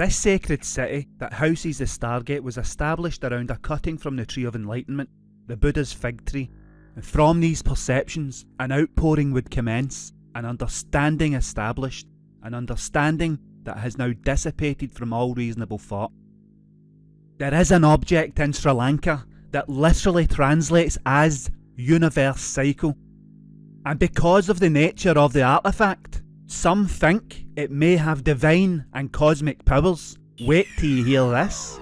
This sacred city that houses the Stargate was established around a cutting from the Tree of Enlightenment, the Buddha's fig tree, and from these perceptions an outpouring would commence, an understanding established, an understanding that has now dissipated from all reasonable thought. There is an object in Sri Lanka that literally translates as universe cycle, and because of the nature of the artifact, some think it may have divine and cosmic powers. Wait till you hear this.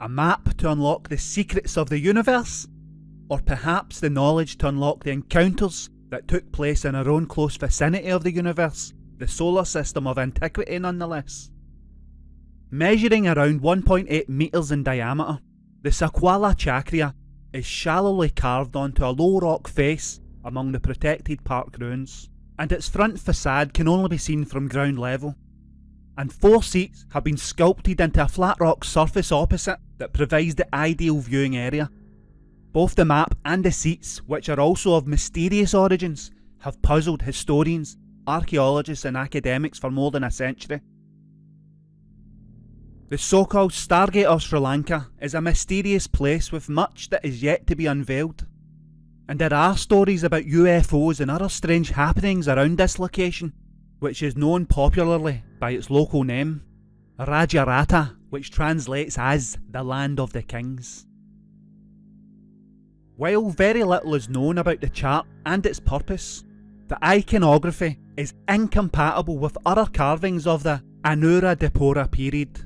A map to unlock the secrets of the universe? Or perhaps the knowledge to unlock the encounters that took place in our own close vicinity of the universe, the solar system of antiquity nonetheless. Measuring around 1.8 metres in diameter, the Sakwala Chakra is shallowly carved onto a low rock face among the protected park grounds, and its front facade can only be seen from ground level and four seats have been sculpted into a flat rock surface opposite that provides the ideal viewing area. Both the map and the seats, which are also of mysterious origins, have puzzled historians, archaeologists and academics for more than a century. The so-called Stargate of Sri Lanka is a mysterious place with much that is yet to be unveiled. And there are stories about UFOs and other strange happenings around this location, which is known popularly by its local name, Rajarata, which translates as the Land of the Kings. While very little is known about the chart and its purpose, the iconography is incompatible with other carvings of the Anuradhapura period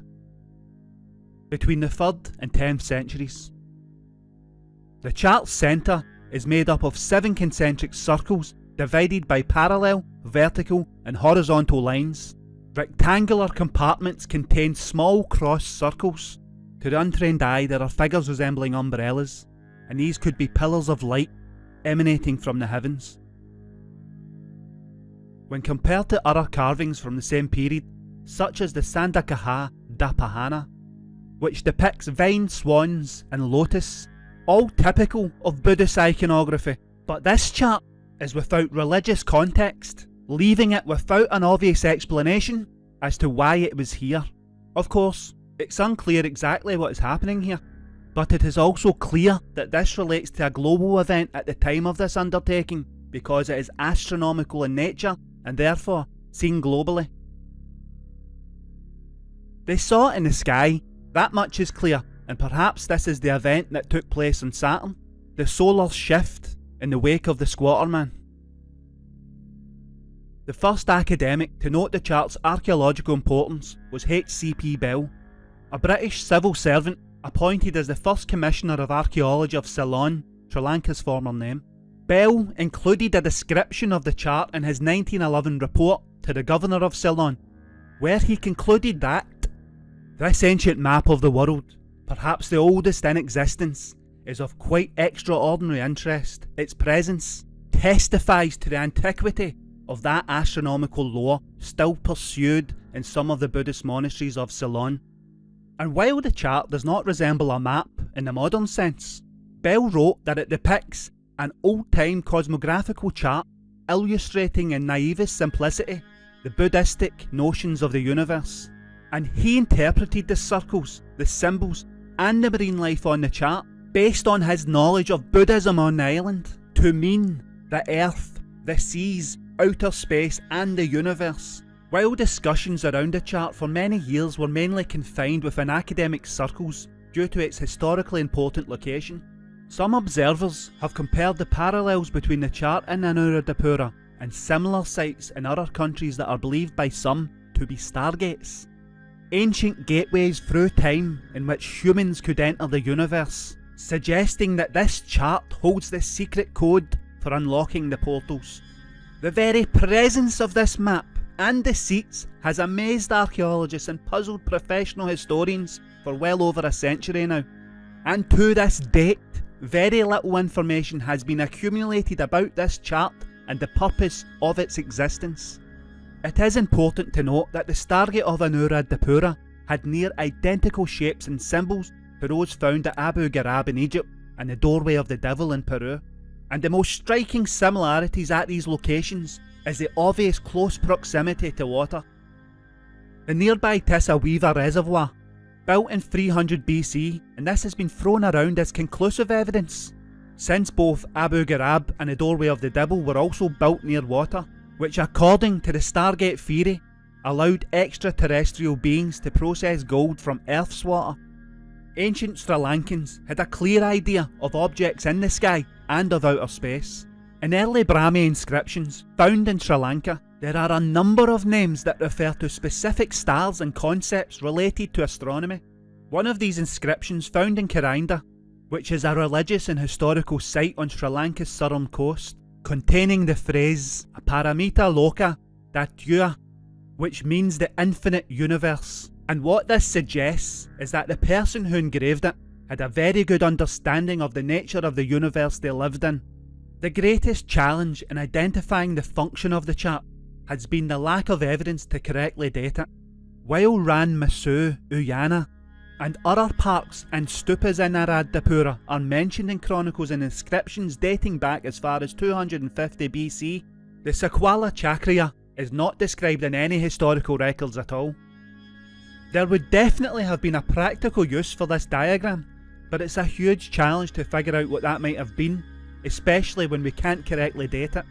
between the 3rd and 10th centuries. The chart's centre is made up of seven concentric circles divided by parallel, vertical and horizontal lines. Rectangular compartments contain small cross circles. To the untrained eye there are figures resembling umbrellas, and these could be pillars of light emanating from the heavens. When compared to other carvings from the same period, such as the Sandakada Pahana, which depicts vine, swans and lotus, all typical of Buddhist iconography, but this chart is without religious context, leaving it without an obvious explanation as to why it was here. Of course, it's unclear exactly what is happening here, but it is also clear that this relates to a global event at the time of this undertaking because it is astronomical in nature and therefore seen globally. They saw it in the sky, that much is clear, and perhaps this is the event that took place on Saturn, the solar shift in the wake of the Squatter Man. The first academic to note the chart's archaeological importance was H.C.P. Bell, a British civil servant appointed as the first Commissioner of Archaeology of Ceylon, Sri Lanka's former name. Bell included a description of the chart in his 1911 report to the Governor of Ceylon, where he concluded that this ancient map of the world, perhaps the oldest in existence, is of quite extraordinary interest. Its presence testifies to the antiquity of that astronomical lore still pursued in some of the Buddhist monasteries of Ceylon. And while the chart does not resemble a map in the modern sense, Bell wrote that it depicts an old-time cosmographical chart illustrating in naivest simplicity the Buddhistic notions of the universe. And he interpreted the circles, the symbols and the marine life on the chart based on his knowledge of Buddhism on the island to mean the earth, the seas, outer space and the universe. While discussions around the chart for many years were mainly confined within academic circles due to its historically important location, some observers have compared the parallels between the chart and Anuradhapura and similar sites in other countries that are believed by some to be stargates. Ancient gateways through time in which humans could enter the universe suggesting that this chart holds the secret code for unlocking the portals. The very presence of this map and the seats has amazed archaeologists and puzzled professional historians for well over a century now. And to this date, very little information has been accumulated about this chart and the purpose of its existence. It is important to note that the Stargate of Anuradhapura had near identical shapes and symbols to those found at Abu Ghurab in Egypt and the Doorway of the Devil in Peru. And the most striking similarities at these locations is the obvious close proximity to water. The nearby Weaver Reservoir, built in 300 BC, and this has been thrown around as conclusive evidence, since both Abu Ghurab and the Doorway of the Devil were also built near water, which according to the Stargate theory, allowed extraterrestrial beings to process gold from Earth's water. Ancient Sri Lankans had a clear idea of objects in the sky and of outer space. In early Brahmi inscriptions found in Sri Lanka, there are a number of names that refer to specific stars and concepts related to astronomy. One of these inscriptions found in Karainda, which is a religious and historical site on Sri Lanka's southern coast, containing the phrase Aparamita Loka Datyua, which means the infinite universe. And what this suggests is that the person who engraved it had a very good understanding of the nature of the universe they lived in. The greatest challenge in identifying the function of the chart has been the lack of evidence to correctly date it. While Ran Masu Uyana and other parks and stupas in Anuradhapura are mentioned in chronicles and inscriptions dating back as far as 250 BC, the Sakwala Chakriya is not described in any historical records at all. There would definitely have been a practical use for this diagram, but it's a huge challenge to figure out what that might have been, especially when we can't correctly date it.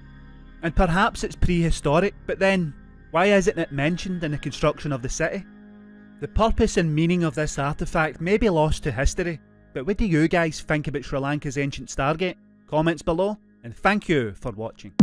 And perhaps it's prehistoric, but then, why isn't it mentioned in the construction of the city? The purpose and meaning of this artefact may be lost to history, but what do you guys think about Sri Lanka's ancient Stargate? Comments below, and thank you for watching.